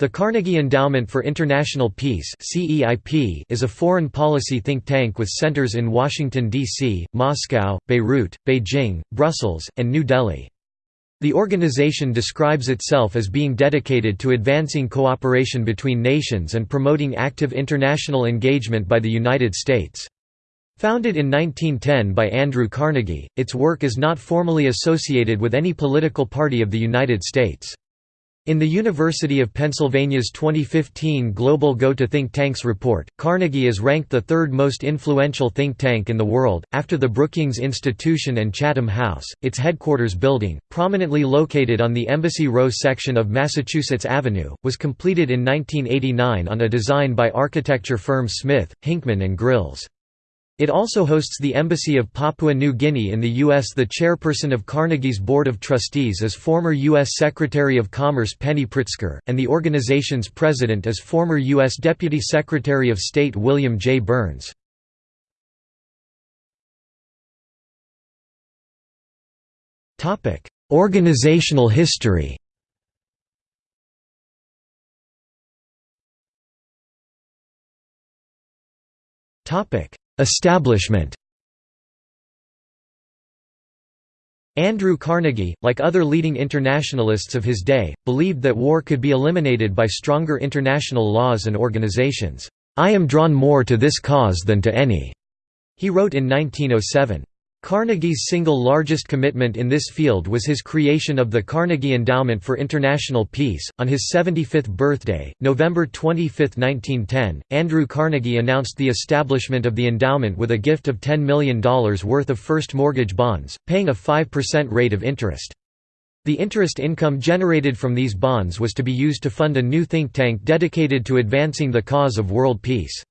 The Carnegie Endowment for International Peace is a foreign policy think tank with centers in Washington, D.C., Moscow, Beirut, Beijing, Brussels, and New Delhi. The organization describes itself as being dedicated to advancing cooperation between nations and promoting active international engagement by the United States. Founded in 1910 by Andrew Carnegie, its work is not formally associated with any political party of the United States. In the University of Pennsylvania's 2015 Global Go to Think Tanks report, Carnegie is ranked the third most influential think tank in the world, after the Brookings Institution and Chatham House. Its headquarters building, prominently located on the Embassy Row section of Massachusetts Avenue, was completed in 1989 on a design by architecture firm Smith, Hinchman and Grylls. It also hosts the Embassy of Papua New Guinea in the U.S. The chairperson of Carnegie's Board of Trustees is former U.S. Secretary of Commerce Penny Pritzker, and the organization's president is former U.S. Deputy Secretary of State William J. Burns. Organizational history topic Establishment Andrew Carnegie, like other leading internationalists of his day, believed that war could be eliminated by stronger international laws and organizations. "'I am drawn more to this cause than to any,' he wrote in 1907. Carnegie's single largest commitment in this field was his creation of the Carnegie Endowment for International Peace. On his 75th birthday, November 25, 1910, Andrew Carnegie announced the establishment of the endowment with a gift of $10 million worth of first mortgage bonds, paying a 5% rate of interest. The interest income generated from these bonds was to be used to fund a new think tank dedicated to advancing the cause of world peace.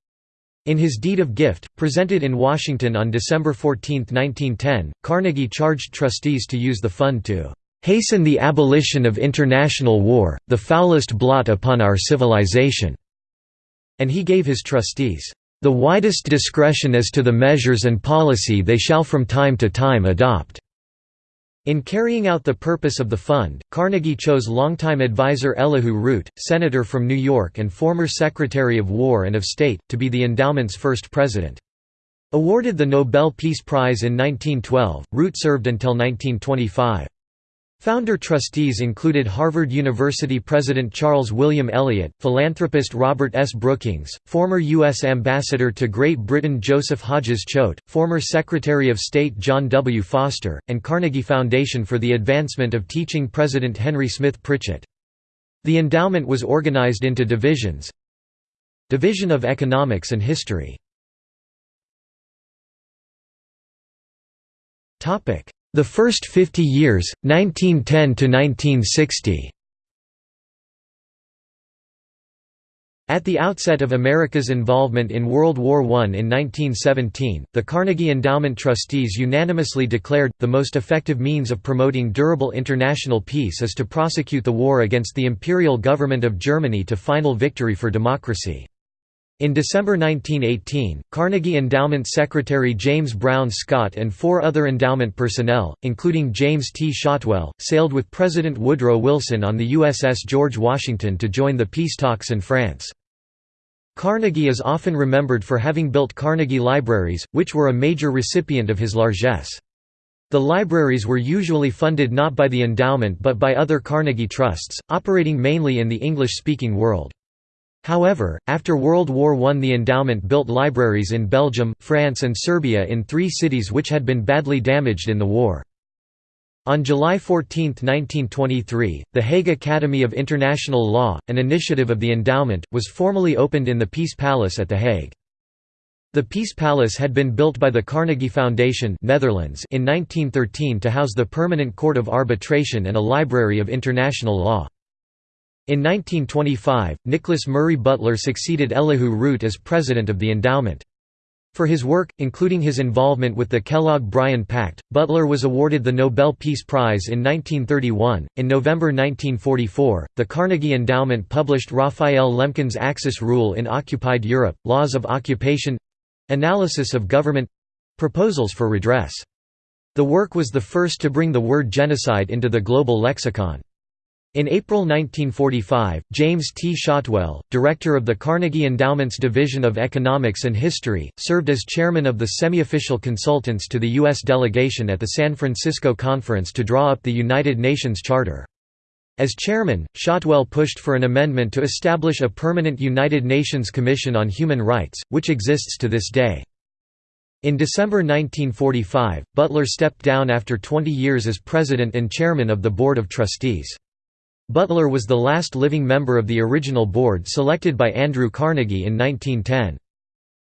In his deed of gift, presented in Washington on December 14, 1910, Carnegie charged trustees to use the fund to "...hasten the abolition of international war, the foulest blot upon our civilization." And he gave his trustees, "...the widest discretion as to the measures and policy they shall from time to time adopt." In carrying out the purpose of the fund, Carnegie chose longtime advisor Elihu Root, senator from New York and former Secretary of War and of State, to be the endowment's first president. Awarded the Nobel Peace Prize in 1912, Root served until 1925. Founder trustees included Harvard University President Charles William Eliot, philanthropist Robert S. Brookings, former U.S. Ambassador to Great Britain Joseph Hodges Choate, former Secretary of State John W. Foster, and Carnegie Foundation for the Advancement of Teaching President Henry Smith Pritchett. The endowment was organized into divisions Division of Economics and History the first 50 years, 1910 to 1960. At the outset of America's involvement in World War I in 1917, the Carnegie Endowment trustees unanimously declared, the most effective means of promoting durable international peace is to prosecute the war against the imperial government of Germany to final victory for democracy. In December 1918, Carnegie Endowment Secretary James Brown Scott and four other endowment personnel, including James T. Shotwell, sailed with President Woodrow Wilson on the USS George Washington to join the peace talks in France. Carnegie is often remembered for having built Carnegie Libraries, which were a major recipient of his largesse. The libraries were usually funded not by the endowment but by other Carnegie trusts, operating mainly in the English-speaking world. However, after World War I the endowment built libraries in Belgium, France and Serbia in three cities which had been badly damaged in the war. On July 14, 1923, the Hague Academy of International Law, an initiative of the endowment, was formally opened in the Peace Palace at The Hague. The Peace Palace had been built by the Carnegie Foundation Netherlands in 1913 to house the Permanent Court of Arbitration and a library of international law. In 1925, Nicholas Murray Butler succeeded Elihu Root as president of the endowment. For his work, including his involvement with the Kellogg-Briand Pact, Butler was awarded the Nobel Peace Prize in 1931. In November 1944, the Carnegie Endowment published Raphael Lemkin's Axis Rule in Occupied Europe, Laws of Occupation Analysis of Government Proposals for Redress. The work was the first to bring the word genocide into the global lexicon. In April 1945, James T. Shotwell, director of the Carnegie Endowment's Division of Economics and History, served as chairman of the semi-official consultants to the U.S. delegation at the San Francisco Conference to draw up the United Nations Charter. As chairman, Shotwell pushed for an amendment to establish a permanent United Nations Commission on Human Rights, which exists to this day. In December 1945, Butler stepped down after 20 years as president and chairman of the Board of Trustees. Butler was the last living member of the original board selected by Andrew Carnegie in 1910.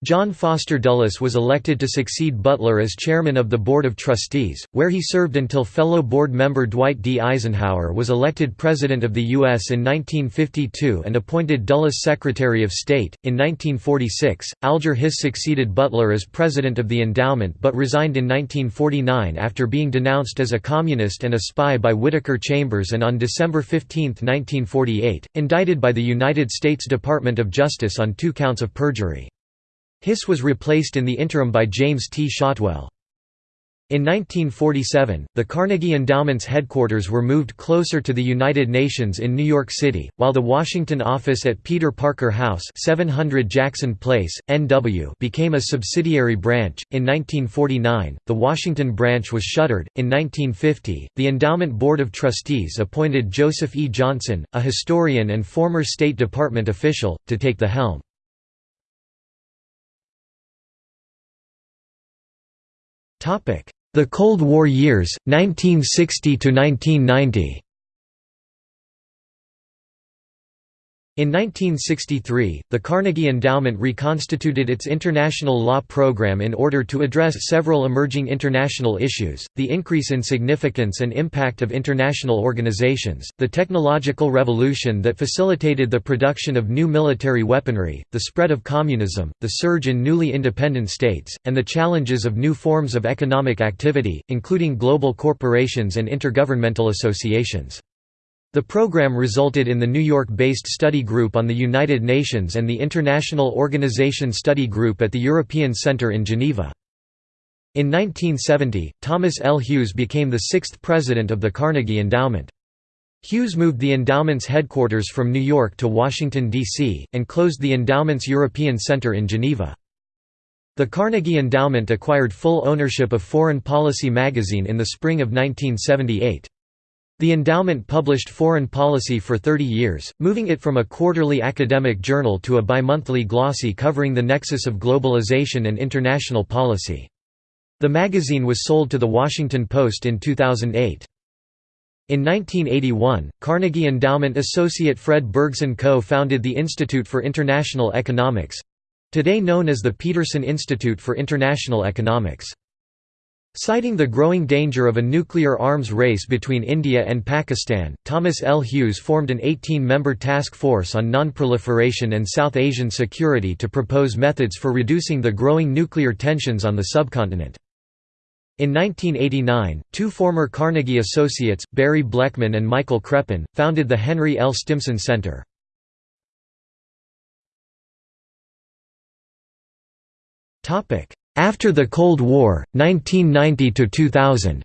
John Foster Dulles was elected to succeed Butler as chairman of the Board of Trustees, where he served until fellow board member Dwight D. Eisenhower was elected President of the U.S. in 1952 and appointed Dulles Secretary of State. In 1946, Alger Hiss succeeded Butler as president of the endowment but resigned in 1949 after being denounced as a communist and a spy by Whittaker Chambers and on December 15, 1948, indicted by the United States Department of Justice on two counts of perjury. Hiss was replaced in the interim by James T. Shotwell. In 1947, the Carnegie Endowment's headquarters were moved closer to the United Nations in New York City, while the Washington office at Peter Parker House 700 Jackson Place, NW became a subsidiary branch. In 1949, the Washington branch was shuttered. In 1950, the Endowment Board of Trustees appointed Joseph E. Johnson, a historian and former State Department official, to take the helm. The Cold War years, 1960 In 1963, the Carnegie Endowment reconstituted its international law program in order to address several emerging international issues, the increase in significance and impact of international organizations, the technological revolution that facilitated the production of new military weaponry, the spread of communism, the surge in newly independent states, and the challenges of new forms of economic activity, including global corporations and intergovernmental associations. The program resulted in the New York-based study group on the United Nations and the International Organization Study Group at the European Centre in Geneva. In 1970, Thomas L. Hughes became the sixth president of the Carnegie Endowment. Hughes moved the endowment's headquarters from New York to Washington, D.C., and closed the endowment's European Center in Geneva. The Carnegie Endowment acquired full ownership of Foreign Policy magazine in the spring of 1978. The endowment published foreign policy for 30 years, moving it from a quarterly academic journal to a bimonthly glossy covering the nexus of globalization and international policy. The magazine was sold to The Washington Post in 2008. In 1981, Carnegie Endowment associate Fred Bergsten co-founded the Institute for International Economics—today known as the Peterson Institute for International Economics. Citing the growing danger of a nuclear arms race between India and Pakistan, Thomas L. Hughes formed an 18-member task force on nonproliferation and South Asian security to propose methods for reducing the growing nuclear tensions on the subcontinent. In 1989, two former Carnegie associates, Barry Blechman and Michael Krepon, founded the Henry L. Stimson Center. After the Cold War, 1990–2000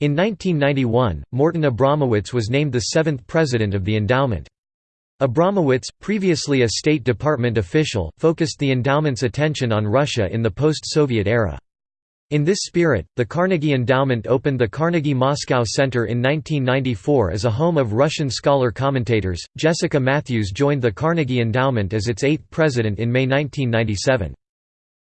In 1991, Morton Abramowitz was named the seventh president of the endowment. Abramowitz, previously a State Department official, focused the endowment's attention on Russia in the post-Soviet era. In this spirit, the Carnegie Endowment opened the Carnegie Moscow Center in 1994 as a home of Russian scholar commentators. Jessica Mathews joined the Carnegie Endowment as its eighth president in May 1997.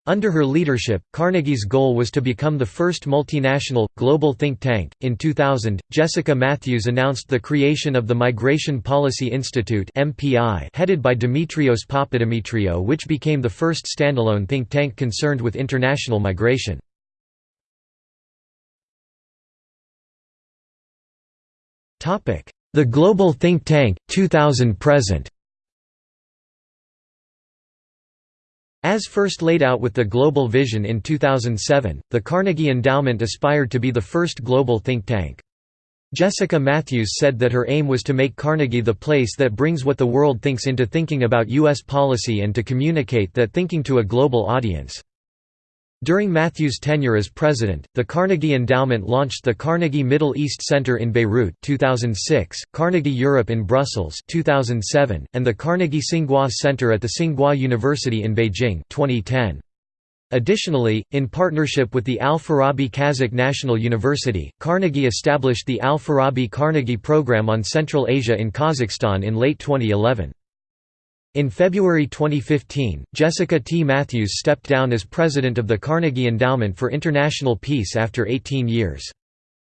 Under her leadership, Carnegie's goal was to become the first multinational, global think tank. In 2000, Jessica Mathews announced the creation of the Migration Policy Institute headed by Demetrios Papademetriou, which became the first standalone think tank concerned with international migration. The Global Think Tank, 2000 present As first laid out with the Global Vision in 2007, the Carnegie Endowment aspired to be the first global think tank. Jessica Mathews said that her aim was to make Carnegie the place that brings what the world thinks into thinking about U.S. policy and to communicate that thinking to a global audience. During Mathews' tenure as president, the Carnegie Endowment launched the Carnegie Middle East Center in Beirut 2006, Carnegie Europe in Brussels 2007, and the Carnegie Tsinghua Center at the Tsinghua University in Beijing 2010. Additionally, in partnership with the Al-Farabi Kazakh National University, Carnegie established the Al-Farabi Carnegie Program on Central Asia in Kazakhstan in late 2011. In February 2015, Jessica T. Mathews stepped down as president of the Carnegie Endowment for International Peace after 18 years.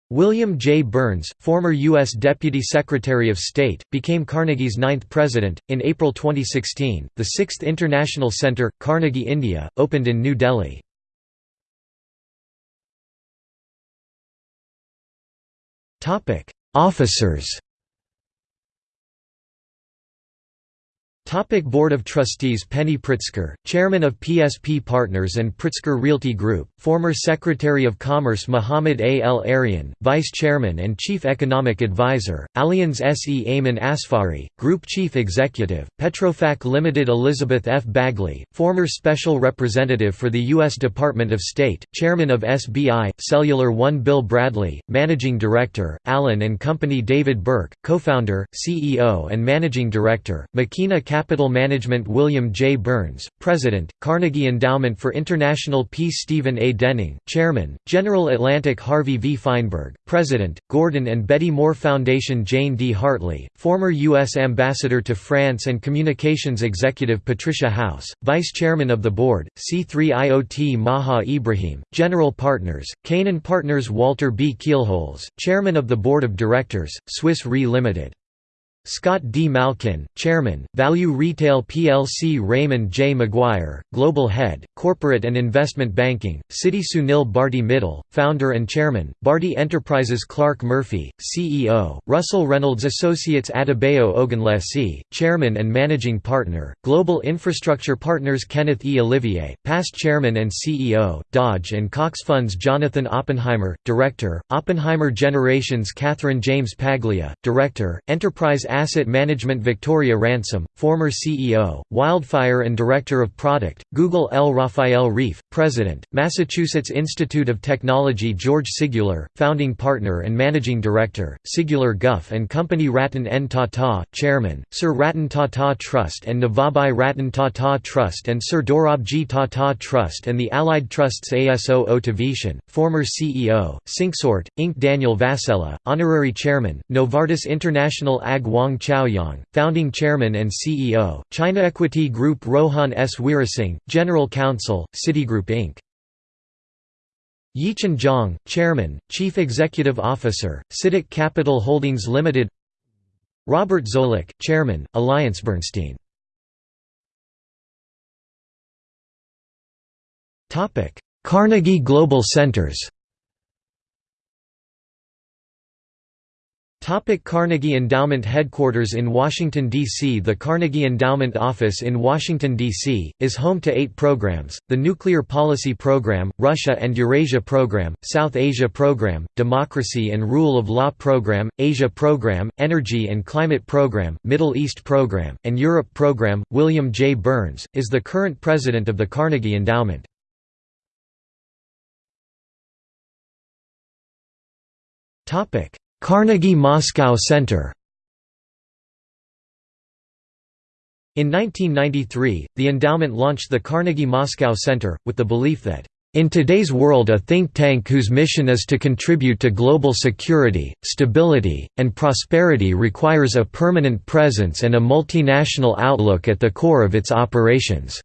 William J. Burns, former U.S. Deputy Secretary of State, became Carnegie's ninth president. In April 2016, the Sixth International Center, Carnegie India, opened in New Delhi. Officers Topic Board of Trustees Penny Pritzker, Chairman of PSP Partners and Pritzker Realty Group, former Secretary of Commerce Mohamed A. El-Erian, Vice Chairman and Chief Economic Advisor, Allianz S. E. Ayman Asfari, Group Chief Executive, Petrofac Limited Elizabeth F. Bagley, former Special Representative for the U.S. Department of State, Chairman of SBI, Cellular One Bill Bradley, Managing Director, Allen Company David Burke, Co-founder, CEO and Managing Director, Makena Management William J. Burns, President, Carnegie Endowment for International Peace Stephen A. Denning, Chairman, General Atlantic Harvey V. Fineberg, President, Gordon and Betty Moore Foundation Jane D. Hartley, former U.S. Ambassador to France and Communications Executive Patricia House, Vice Chairman of the Board, C3IOT Maha Ibrahim, General Partners, Canaan Partners Walter B. Kielholz, Chairman of the Board of Directors, Swiss Re Limited. Scott D. Malkin, Chairman, Value Retail plc Raymond J. McGuire, Global Head, Corporate and Investment Banking, Citi Sunil Bharti Mittal, Founder and Chairman, Bharti Enterprises Clarke Murphy, CEO, Russell Reynolds Associates Adebayo Ogunlesi, Chairman and Managing Partner, Global Infrastructure Partners Kenneth E. Olivier, Past Chairman and CEO, Dodge and Cox Funds Jonathan Oppenheimer, Director, Oppenheimer Generations Catherine James Paglia, Director, Enterprise Asset Management Victoria Ransom, former CEO, Wildfire and Director of Product, Google L. Raphael Reif, President, Massachusetts Institute of Technology George Siguler, Founding Partner and Managing Director, Siguler Guff and Company Ratan N. Tata, Chairman, Sir Ratan Tata Trust and Navajbai Ratan Tata Trust and Sir Dorabji Tata Trust and the Allied Trusts Aso O. Tavitian, former CEO, Syncsort, Inc. Daniel Vasella, Honorary Chairman, Novartis International Ag Wang Chaoyong, founding chairman and CEO, China Equity Group Rohan S. Weerasinghe, General Counsel, Citigroup Inc. Yichen Zhang, Chairman, Chief Executive Officer, CITIC Capital Holdings Limited Robert Zoellick, Chairman, AllianceBernstein Topic: Carnegie Global Centers Topic Carnegie Endowment Headquarters in Washington, D.C. The Carnegie Endowment Office in Washington, D.C., is home to eight programs, the Nuclear Policy Program, Russia and Eurasia Program, South Asia Program, Democracy and Rule of Law Program, Asia Program, Energy and Climate Program, Middle East Program, and Europe Program. William J. Burns, is the current president of the Carnegie Endowment. Topic Carnegie Moscow Center In 1993, the endowment launched the Carnegie Moscow Center, with the belief that, "...in today's world a think tank whose mission is to contribute to global security, stability, and prosperity requires a permanent presence and a multinational outlook at the core of its operations."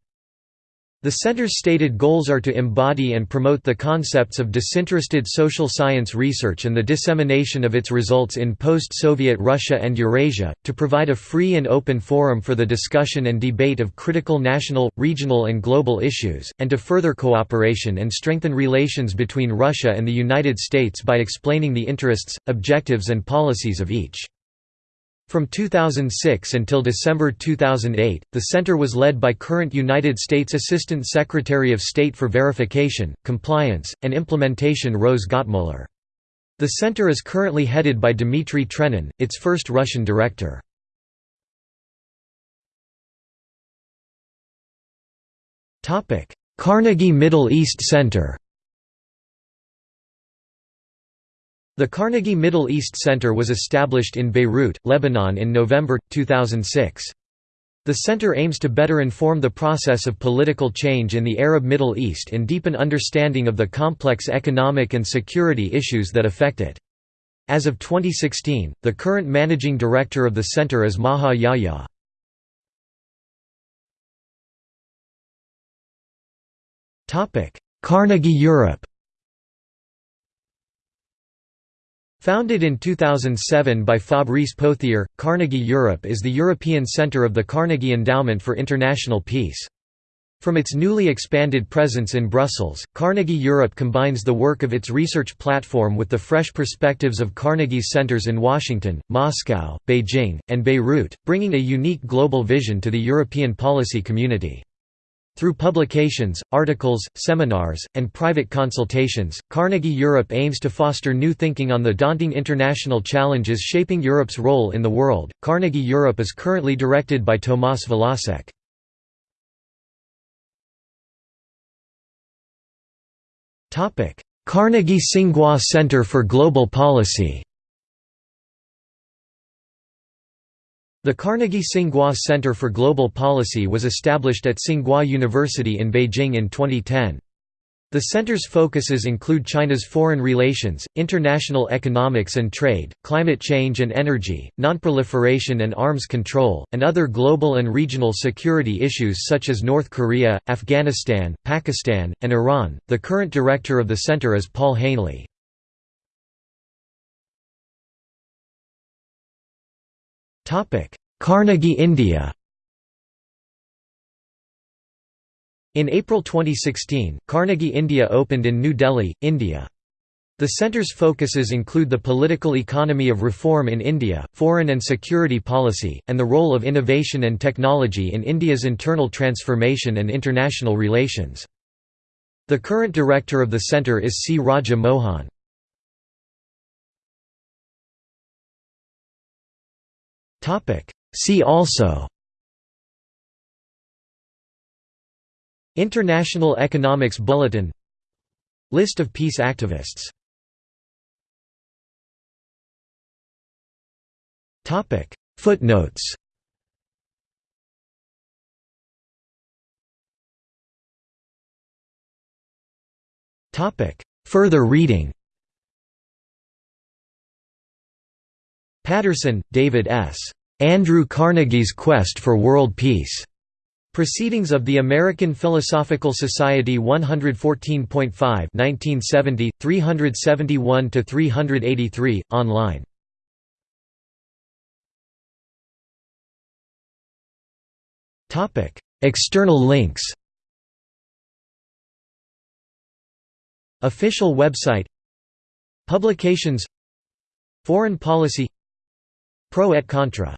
The center's stated goals are to embody and promote the concepts of disinterested social science research and the dissemination of its results in post-Soviet Russia and Eurasia, to provide a free and open forum for the discussion and debate of critical national, regional and global issues, and to further cooperation and strengthen relations between Russia and the United States by explaining the interests, objectives and policies of each. From 2006 until December 2008, the center was led by current United States Assistant Secretary of State for Verification, Compliance, and Implementation Rose Gottemoeller. The center is currently headed by Dmitry Trenin, its first Russian director. Carnegie Middle East Center The Carnegie Middle East Center was established in Beirut, Lebanon in November, 2006. The center aims to better inform the process of political change in the Arab Middle East and deepen understanding of the complex economic and security issues that affect it. As of 2016, the current managing director of the center is Maha Yahya. Carnegie Europe Founded in 2007 by Fabrice Pothier, Carnegie Europe is the European centre of the Carnegie Endowment for International Peace. From its newly expanded presence in Brussels, Carnegie Europe combines the work of its research platform with the fresh perspectives of Carnegie's centers in Washington, Moscow, Beijing, and Beirut, bringing a unique global vision to the European policy community. Through publications, articles, seminars, and private consultations, Carnegie Europe aims to foster new thinking on the daunting international challenges shaping Europe's role in the world. Carnegie Europe is currently directed by Tomas Valasek. Topic: Carnegie Tsinghua Center for Global Policy. The Carnegie Tsinghua Center for Global Policy was established at Tsinghua University in Beijing in 2010. The center's focuses include China's foreign relations, international economics and trade, climate change and energy, nonproliferation and arms control, and other global and regional security issues such as North Korea, Afghanistan, Pakistan, and Iran. The current director of the center is Paul Haenle. Carnegie India In April 2016, Carnegie India opened in New Delhi, India. The center's focuses include the political economy of reform in India, foreign and security policy, and the role of innovation and technology in India's internal transformation and international relations. The current director of the centre is C. Raja Mohan. See also International Economics Bulletin List of peace activists Footnotes Further reading Patterson, David S. Andrew Carnegie's Quest for World Peace. Proceedings of the American Philosophical Society 114.5 1970, 371–383, online. External links Official website Publications Foreign policy Pro et contra